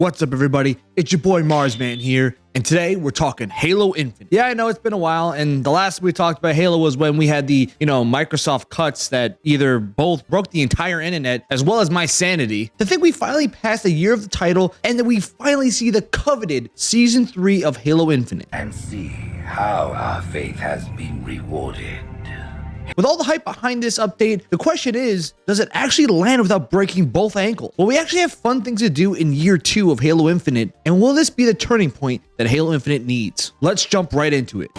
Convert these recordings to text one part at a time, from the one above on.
What's up, everybody? It's your boy Marsman here, and today we're talking Halo Infinite. Yeah, I know it's been a while, and the last we talked about Halo was when we had the, you know, Microsoft cuts that either both broke the entire internet as well as my sanity. To think we finally passed a year of the title, and that we finally see the coveted Season 3 of Halo Infinite. and see how our faith has been rewarded. With all the hype behind this update, the question is, does it actually land without breaking both ankles? Will we actually have fun things to do in year two of Halo Infinite? And will this be the turning point that Halo Infinite needs? Let's jump right into it.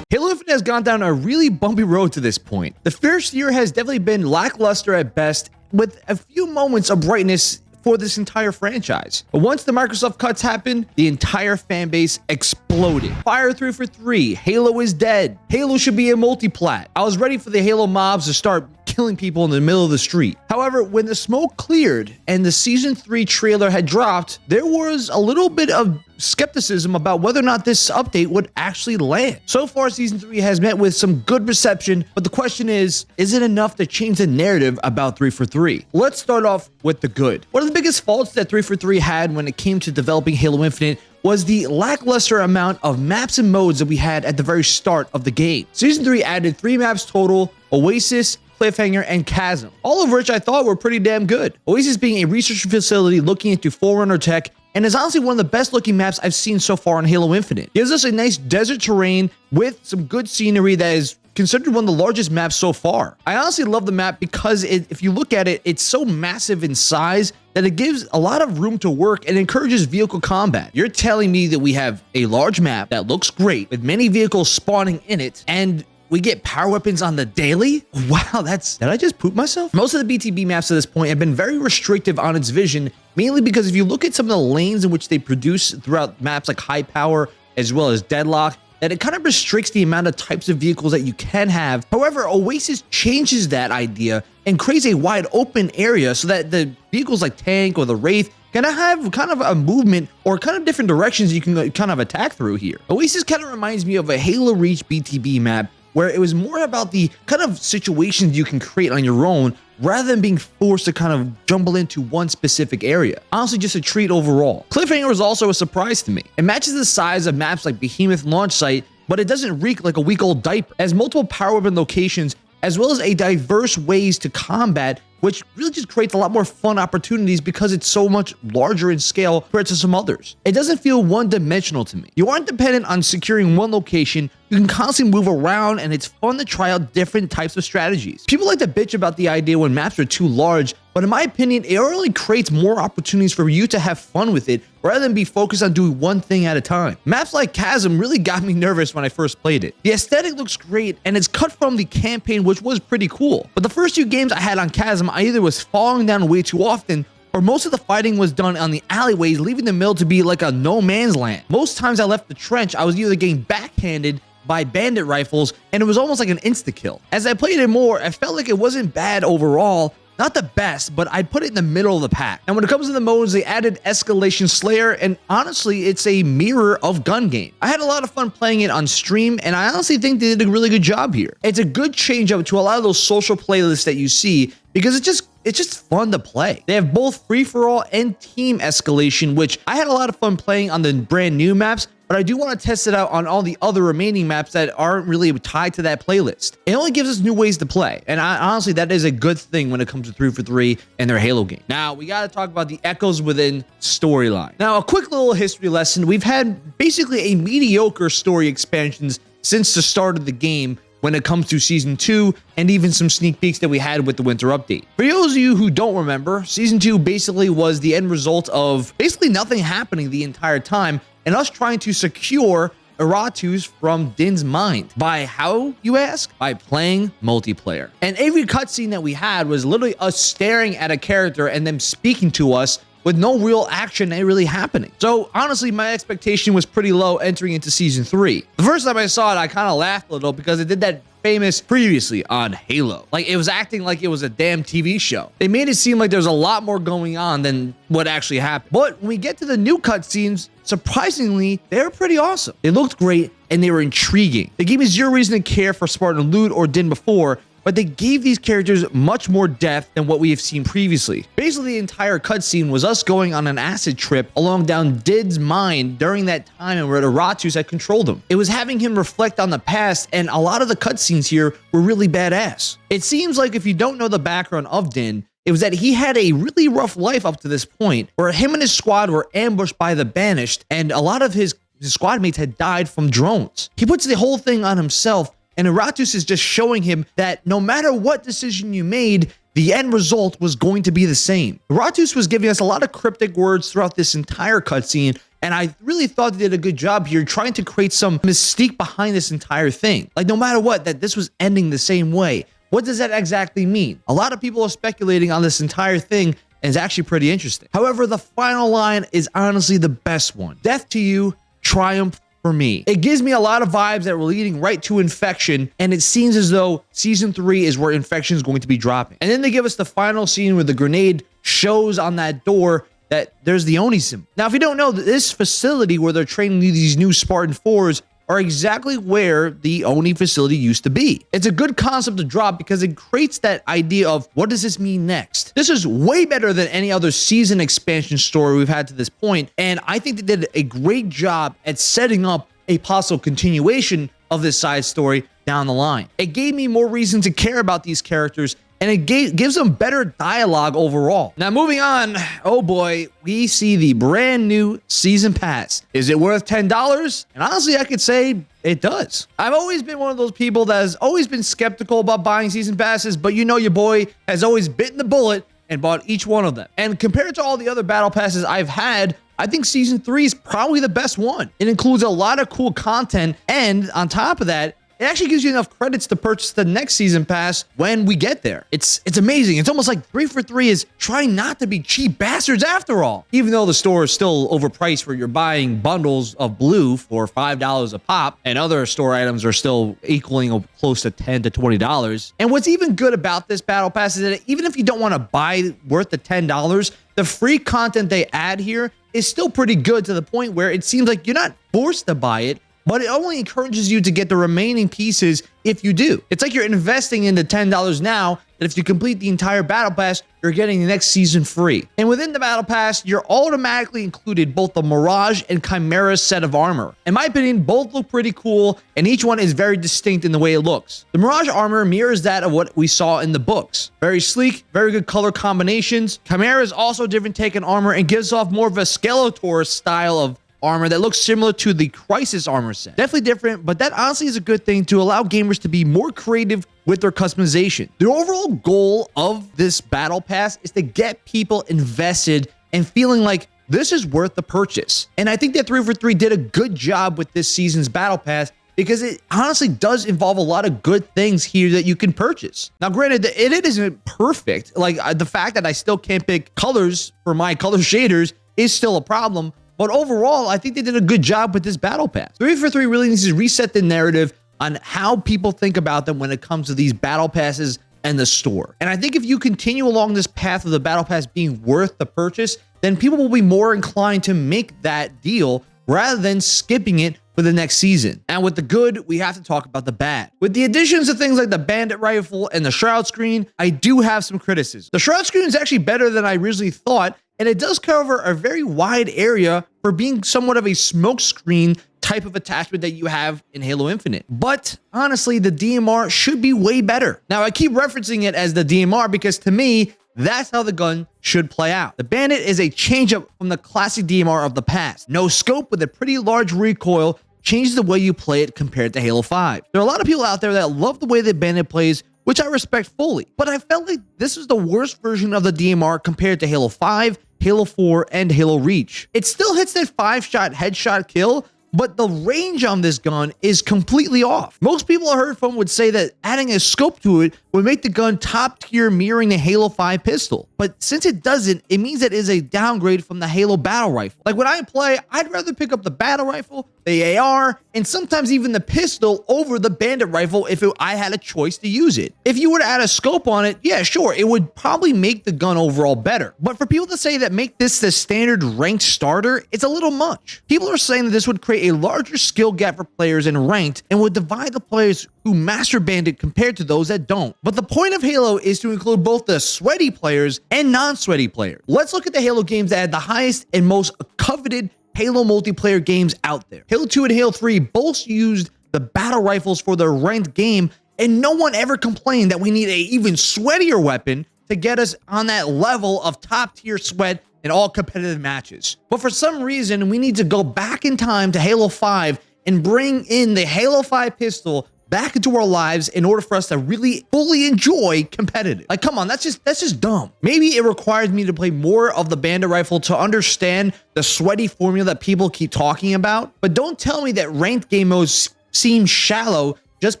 Halo Infinite has gone down a really bumpy road to this point. The first year has definitely been lackluster at best, with a few moments of brightness for this entire franchise. But once the Microsoft cuts happened, the entire fan base exploded. Fire 343, Halo is dead. Halo should be a multiplat. I was ready for the Halo mobs to start killing people in the middle of the street. However, when the smoke cleared and the season 3 trailer had dropped, there was a little bit of skepticism about whether or not this update would actually land. So far, season 3 has met with some good reception, but the question is, is it enough to change the narrative about 343? Let's start off with the good. One of the biggest faults that 343 had when it came to developing Halo Infinite was the lackluster amount of maps and modes that we had at the very start of the game. Season 3 added 3 maps total, Oasis, Cliffhanger, and Chasm, all of which I thought were pretty damn good. Oasis being a research facility looking into Forerunner tech and is honestly one of the best looking maps I've seen so far in Halo Infinite. Gives us a nice desert terrain with some good scenery that is considered one of the largest maps so far. I honestly love the map because it, if you look at it, it's so massive in size that it gives a lot of room to work and encourages vehicle combat. You're telling me that we have a large map that looks great with many vehicles spawning in it and we get power weapons on the daily? Wow, that's... Did I just poop myself? Most of the BTB maps to this point have been very restrictive on its vision, mainly because if you look at some of the lanes in which they produce throughout maps like High Power, as well as Deadlock, that it kind of restricts the amount of types of vehicles that you can have. However, Oasis changes that idea and creates a wide open area so that the vehicles like Tank or the Wraith can have kind of a movement or kind of different directions you can kind of attack through here. Oasis kind of reminds me of a Halo Reach BTB map where it was more about the kind of situations you can create on your own rather than being forced to kind of jumble into one specific area. Honestly, just a treat overall. Cliffhanger was also a surprise to me. It matches the size of maps like Behemoth Launch Site, but it doesn't reek like a week-old diaper. It has multiple power weapon locations as well as a diverse ways to combat which really just creates a lot more fun opportunities because it's so much larger in scale compared to some others. It doesn't feel one-dimensional to me. You aren't dependent on securing one location, you can constantly move around and it's fun to try out different types of strategies. People like to bitch about the idea when maps are too large, but in my opinion, it only creates more opportunities for you to have fun with it rather than be focused on doing one thing at a time. Maps like Chasm really got me nervous when I first played it. The aesthetic looks great and it's cut from the campaign which was pretty cool, but the first few games I had on Chasm either was falling down way too often or most of the fighting was done on the alleyways, leaving the mill to be like a no man's land. Most times I left the trench, I was either getting backhanded by bandit rifles, and it was almost like an insta-kill. As I played it more, I felt like it wasn't bad overall, not the best, but I'd put it in the middle of the pack. And when it comes to the modes, they added Escalation Slayer, and honestly, it's a mirror of Gun Game. I had a lot of fun playing it on stream, and I honestly think they did a really good job here. It's a good change up to a lot of those social playlists that you see, because it just it's just fun to play. They have both free-for-all and team escalation, which I had a lot of fun playing on the brand new maps, but I do want to test it out on all the other remaining maps that aren't really tied to that playlist. It only gives us new ways to play, and I, honestly, that is a good thing when it comes to 343 and their Halo game. Now, we got to talk about the Echoes Within storyline. Now, a quick little history lesson. We've had basically a mediocre story expansions since the start of the game, when it comes to season 2 and even some sneak peeks that we had with the winter update. For those of you who don't remember, season 2 basically was the end result of basically nothing happening the entire time and us trying to secure Iratus from Din's mind. By how, you ask? By playing multiplayer. And every cutscene that we had was literally us staring at a character and them speaking to us with no real action really happening. So honestly, my expectation was pretty low entering into season three. The first time I saw it, I kind of laughed a little because it did that famous previously on Halo. Like it was acting like it was a damn TV show. They made it seem like there's a lot more going on than what actually happened. But when we get to the new cutscenes, surprisingly, they're pretty awesome. They looked great and they were intriguing. They gave me zero reason to care for Spartan Lute or Din before, but they gave these characters much more depth than what we have seen previously. Basically, the entire cutscene was us going on an acid trip along down Din's mind during that time and where the Ratus had controlled him. It was having him reflect on the past, and a lot of the cutscenes here were really badass. It seems like if you don't know the background of Din, it was that he had a really rough life up to this point, where him and his squad were ambushed by the Banished, and a lot of his his squad mates had died from drones. He puts the whole thing on himself and Iratus is just showing him that no matter what decision you made, the end result was going to be the same. Iratus was giving us a lot of cryptic words throughout this entire cutscene, and I really thought they did a good job here trying to create some mystique behind this entire thing. Like, no matter what, that this was ending the same way. What does that exactly mean? A lot of people are speculating on this entire thing, and it's actually pretty interesting. However, the final line is honestly the best one. Death to you, triumph for me. It gives me a lot of vibes that we're leading right to infection, and it seems as though season three is where infection is going to be dropping. And then they give us the final scene where the grenade shows on that door that there's the Oni symbol. Now, if you don't know, this facility where they're training these new Spartan 4s are exactly where the Oni facility used to be. It's a good concept to drop because it creates that idea of what does this mean next? This is way better than any other season expansion story we've had to this point, and I think they did a great job at setting up a possible continuation of this side story down the line. It gave me more reason to care about these characters and it gives them better dialogue overall. Now, moving on, oh boy, we see the brand new season pass. Is it worth $10? And honestly, I could say it does. I've always been one of those people that has always been skeptical about buying season passes, but you know your boy has always bitten the bullet and bought each one of them. And compared to all the other battle passes I've had, I think season three is probably the best one. It includes a lot of cool content, and on top of that, it actually gives you enough credits to purchase the next season pass when we get there. It's it's amazing. It's almost like 343 is trying not to be cheap bastards after all. Even though the store is still overpriced where you're buying bundles of blue for $5 a pop and other store items are still equaling close to 10 to $20. And what's even good about this battle pass is that even if you don't want to buy worth the $10, the free content they add here is still pretty good to the point where it seems like you're not forced to buy it but it only encourages you to get the remaining pieces if you do. It's like you're investing into $10 now that if you complete the entire battle pass, you're getting the next season free. And within the battle pass, you're automatically included both the Mirage and Chimera set of armor. In my opinion, both look pretty cool, and each one is very distinct in the way it looks. The Mirage armor mirrors that of what we saw in the books. Very sleek, very good color combinations. Chimera is also different take on armor and gives off more of a Skeletor style of armor that looks similar to the Crisis armor set. Definitely different, but that honestly is a good thing to allow gamers to be more creative with their customization. The overall goal of this battle pass is to get people invested and feeling like this is worth the purchase. And I think that 343 did a good job with this season's battle pass because it honestly does involve a lot of good things here that you can purchase. Now, granted, it, isn't perfect. Like uh, the fact that I still can't pick colors for my color shaders is still a problem, but overall, I think they did a good job with this battle pass. 343 really needs to reset the narrative on how people think about them when it comes to these battle passes and the store. And I think if you continue along this path of the battle pass being worth the purchase, then people will be more inclined to make that deal rather than skipping it for the next season. And with the good, we have to talk about the bad. With the additions of things like the bandit rifle and the shroud screen, I do have some criticism. The shroud screen is actually better than I originally thought, and it does cover a very wide area for being somewhat of a smokescreen type of attachment that you have in Halo Infinite. But honestly, the DMR should be way better. Now, I keep referencing it as the DMR because to me, that's how the gun should play out. The Bandit is a change-up from the classic DMR of the past. No scope with a pretty large recoil changes the way you play it compared to Halo 5. There are a lot of people out there that love the way the Bandit plays which I respect fully. But I felt like this is the worst version of the DMR compared to Halo 5, Halo 4, and Halo Reach. It still hits that 5-shot headshot kill, but the range on this gun is completely off. Most people I heard from would say that adding a scope to it would make the gun top tier mirroring the Halo 5 pistol. But since it doesn't, it means it is a downgrade from the Halo battle rifle. Like when I play, I'd rather pick up the battle rifle, the AR, and sometimes even the pistol over the bandit rifle if it, I had a choice to use it. If you were to add a scope on it, yeah, sure, it would probably make the gun overall better. But for people to say that make this the standard ranked starter, it's a little much. People are saying that this would create a larger skill gap for players in ranked and would divide the players who master bandit compared to those that don't. But the point of Halo is to include both the sweaty players and non-sweaty players. Let's look at the Halo games that had the highest and most coveted Halo multiplayer games out there. Halo 2 and Halo 3 both used the battle rifles for their ranked game, and no one ever complained that we need a even sweatier weapon to get us on that level of top tier sweat in all competitive matches. But for some reason, we need to go back in time to Halo 5 and bring in the Halo 5 pistol back into our lives in order for us to really fully enjoy competitive. Like, come on, that's just that's just dumb. Maybe it requires me to play more of the bandit rifle to understand the sweaty formula that people keep talking about. But don't tell me that ranked game modes seem shallow just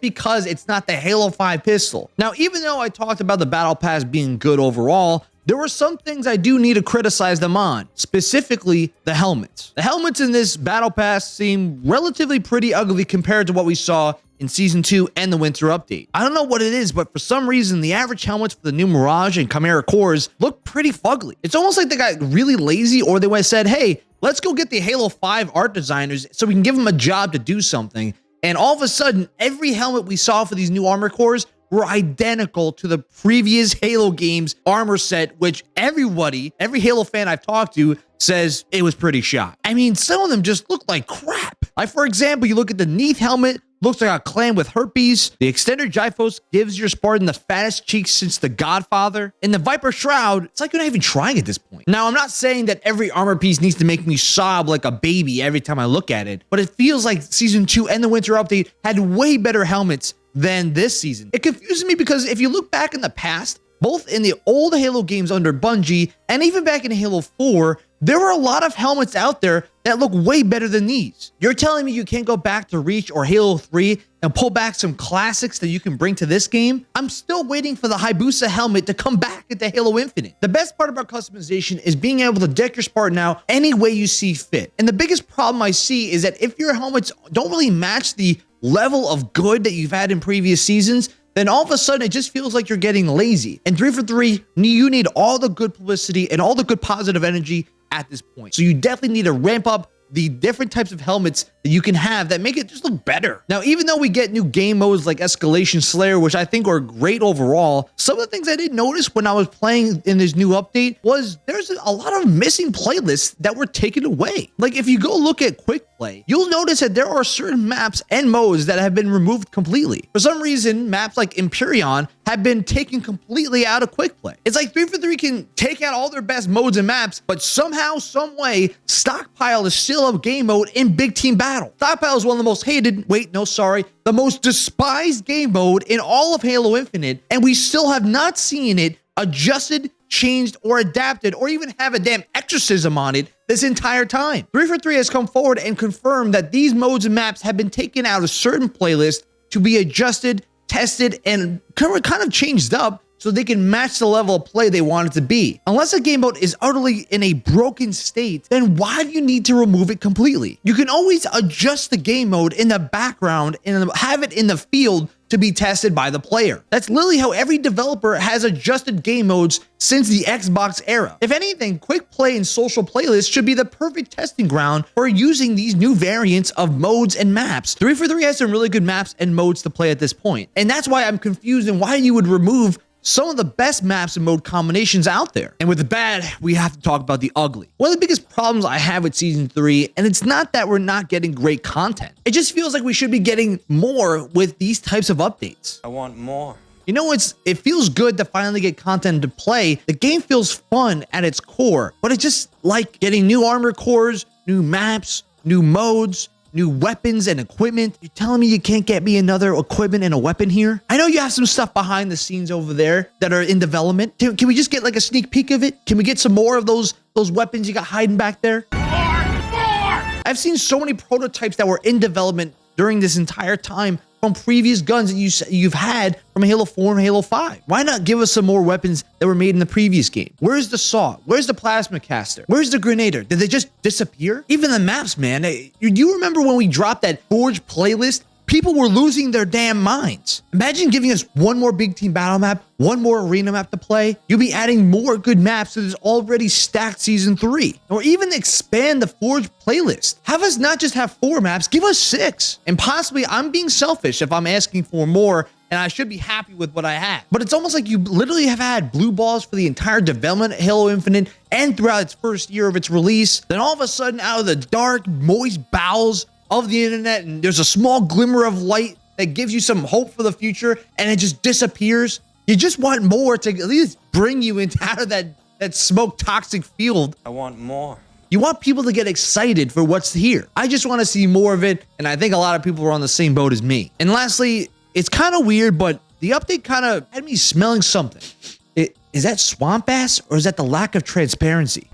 because it's not the Halo 5 pistol. Now, even though I talked about the battle pass being good overall, there were some things I do need to criticize them on, specifically the helmets. The helmets in this battle pass seem relatively pretty ugly compared to what we saw in season 2 and the winter update. I don't know what it is, but for some reason the average helmets for the new Mirage and Chimera cores look pretty fugly. It's almost like they got really lazy or they said, hey, let's go get the Halo 5 art designers so we can give them a job to do something. And all of a sudden, every helmet we saw for these new armor cores were identical to the previous Halo games armor set, which everybody, every Halo fan I've talked to says it was pretty shot. I mean, some of them just look like crap. Like, for example, you look at the Neath helmet, looks like a clan with herpes. The extended Gyphos gives your Spartan the fattest cheeks since The Godfather. And the Viper Shroud, it's like you're not even trying at this point. Now, I'm not saying that every armor piece needs to make me sob like a baby every time I look at it, but it feels like Season 2 and the Winter Update had way better helmets than this season. It confuses me because if you look back in the past, both in the old Halo games under Bungie and even back in Halo 4, there were a lot of helmets out there that look way better than these. You're telling me you can't go back to Reach or Halo 3 and pull back some classics that you can bring to this game? I'm still waiting for the Hayabusa helmet to come back into Halo Infinite. The best part about customization is being able to deck your Spartan now any way you see fit. And the biggest problem I see is that if your helmets don't really match the level of good that you've had in previous seasons, then all of a sudden it just feels like you're getting lazy. And 343, you need all the good publicity and all the good positive energy at this point. So you definitely need to ramp up the different types of helmets that you can have that make it just look better. Now, even though we get new game modes like Escalation Slayer, which I think are great overall, some of the things I did notice when I was playing in this new update was there's a lot of missing playlists that were taken away. Like if you go look at Quick Play, you'll notice that there are certain maps and modes that have been removed completely. For some reason, maps like Empyrean have been taken completely out of quick play. It's like 343 can take out all their best modes and maps, but somehow, some way, Stockpile is still a game mode in Big Team Battle. Stockpile is one of the most hated, wait, no, sorry, the most despised game mode in all of Halo Infinite, and we still have not seen it adjusted, changed, or adapted, or even have a damn exorcism on it this entire time. 343 has come forward and confirmed that these modes and maps have been taken out of certain playlists to be adjusted tested, and kind of changed up so they can match the level of play they want it to be. Unless a game mode is utterly in a broken state, then why do you need to remove it completely? You can always adjust the game mode in the background and have it in the field to be tested by the player. That's literally how every developer has adjusted game modes since the Xbox era. If anything, quick play and social playlists should be the perfect testing ground for using these new variants of modes and maps. 343 has some really good maps and modes to play at this point. And that's why I'm confused in why you would remove some of the best maps and mode combinations out there. And with the bad, we have to talk about the ugly. One of the biggest problems I have with season three, and it's not that we're not getting great content. It just feels like we should be getting more with these types of updates. I want more. You know, it's it feels good to finally get content to play. The game feels fun at its core, but it's just like getting new armor cores, new maps, new modes, new weapons and equipment. You're telling me you can't get me another equipment and a weapon here? I know you have some stuff behind the scenes over there that are in development. Can, can we just get like a sneak peek of it? Can we get some more of those those weapons you got hiding back there? More, more. I've seen so many prototypes that were in development during this entire time from previous guns that you you've had from Halo 4 and Halo 5. Why not give us some more weapons that were made in the previous game? Where's the saw? Where's the plasma caster? Where's the grenader? Did they just disappear? Even the maps, man. Do you remember when we dropped that Forge playlist people were losing their damn minds. Imagine giving us one more big team battle map, one more arena map to play. You'll be adding more good maps to this already stacked season three, or even expand the Forge playlist. Have us not just have four maps, give us six. And possibly I'm being selfish if I'm asking for more and I should be happy with what I have. But it's almost like you literally have had blue balls for the entire development of Halo Infinite and throughout its first year of its release. Then all of a sudden, out of the dark, moist bowels of the internet and there's a small glimmer of light that gives you some hope for the future and it just disappears. You just want more to at least bring you into out of that that smoke toxic field. I want more. You want people to get excited for what's here. I just want to see more of it, and I think a lot of people are on the same boat as me. And lastly, it's kind of weird, but the update kind of had me smelling something. It, is that swamp ass or is that the lack of transparency?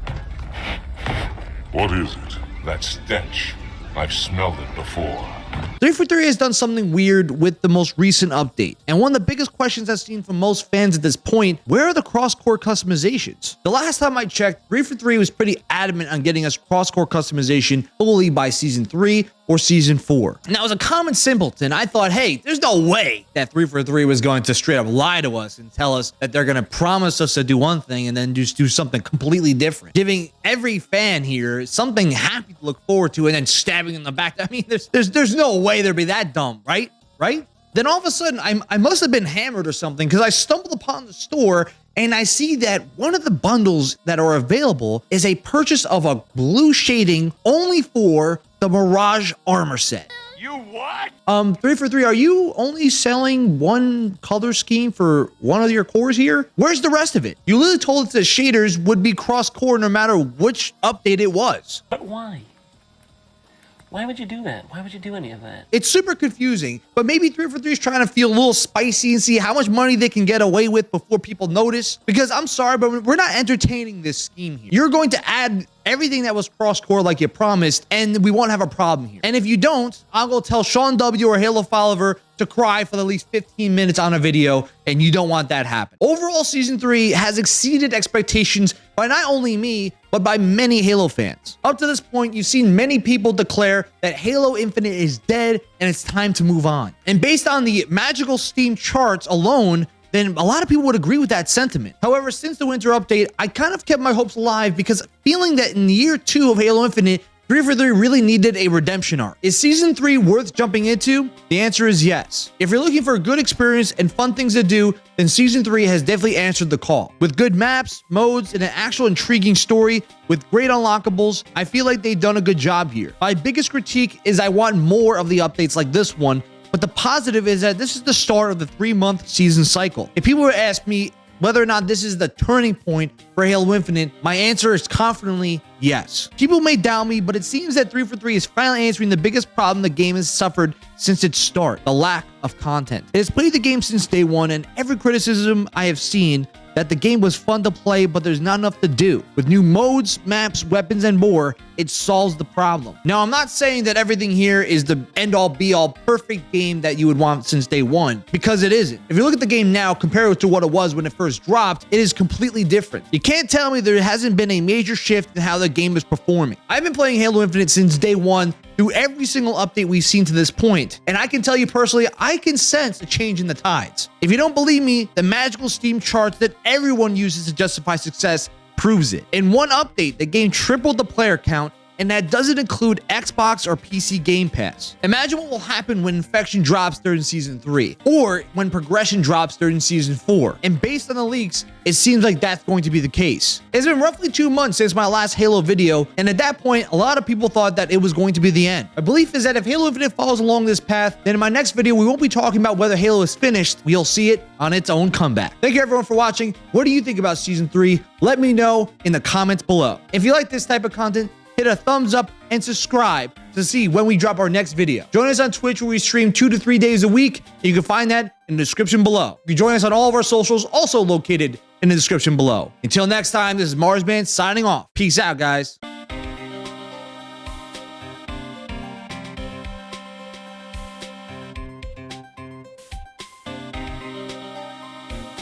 What is it? That stench. I've smelled it before. 343 has done something weird with the most recent update. And one of the biggest questions I've seen from most fans at this point, where are the cross-core customizations? The last time I checked, 343 was pretty adamant on getting us cross-core customization fully by season 3 or season 4. Now, as a common simpleton, I thought, hey, there's no way that 343 was going to straight up lie to us and tell us that they're going to promise us to do one thing and then just do something completely different, giving every fan here something happy to look forward to and then stabbing in the back. I mean, there's there's there's no way they'd be that dumb, right? Right? Then all of a sudden, I'm, I must have been hammered or something because I stumbled upon the store and I see that one of the bundles that are available is a purchase of a blue shading only for the Mirage armor set. You what? Um, 343, are you only selling one color scheme for one of your cores here? Where's the rest of it? You literally told us that shaders would be cross-core no matter which update it was. But why? Why would you do that? Why would you do any of that? It's super confusing, but maybe 343 is trying to feel a little spicy and see how much money they can get away with before people notice. Because I'm sorry, but we're not entertaining this scheme here. You're going to add everything that was cross-core like you promised, and we won't have a problem here. And if you don't, I'll go tell Sean W. or Halo Follower to cry for at least 15 minutes on a video, and you don't want that happen. Overall, Season 3 has exceeded expectations by not only me, but by many Halo fans. Up to this point, you've seen many people declare that Halo Infinite is dead and it's time to move on. And based on the magical Steam charts alone, then a lot of people would agree with that sentiment. However, since the winter update, I kind of kept my hopes alive because feeling that in year two of Halo Infinite, 343 really needed a redemption arc. Is Season 3 worth jumping into? The answer is yes. If you're looking for a good experience and fun things to do, then Season 3 has definitely answered the call. With good maps, modes, and an actual intriguing story with great unlockables, I feel like they've done a good job here. My biggest critique is I want more of the updates like this one but the positive is that this is the start of the three month season cycle. If people were to ask me whether or not this is the turning point for Halo Infinite, my answer is confidently yes. People may doubt me, but it seems that 343 is finally answering the biggest problem the game has suffered since its start, the lack of content. It has played the game since day one, and every criticism I have seen that the game was fun to play, but there's not enough to do. With new modes, maps, weapons, and more, it solves the problem. Now, I'm not saying that everything here is the end-all be-all perfect game that you would want since day one, because it isn't. If you look at the game now, compare it to what it was when it first dropped, it is completely different. You can't tell me there hasn't been a major shift in how the game is performing. I've been playing Halo Infinite since day one, through every single update we've seen to this. And I can tell you personally, I can sense a change in the tides. If you don't believe me, the magical Steam charts that everyone uses to justify success proves it. In one update, the game tripled the player count and that doesn't include Xbox or PC Game Pass. Imagine what will happen when Infection drops during Season 3, or when Progression drops during Season 4. And based on the leaks, it seems like that's going to be the case. It's been roughly two months since my last Halo video, and at that point, a lot of people thought that it was going to be the end. My belief is that if Halo Infinite follows along this path, then in my next video, we won't be talking about whether Halo is finished, we'll see it on its own comeback. Thank you everyone for watching. What do you think about Season 3? Let me know in the comments below. If you like this type of content, hit a thumbs up and subscribe to see when we drop our next video. Join us on Twitch where we stream two to three days a week. You can find that in the description below. You can join us on all of our socials, also located in the description below. Until next time, this is Marsman signing off. Peace out, guys.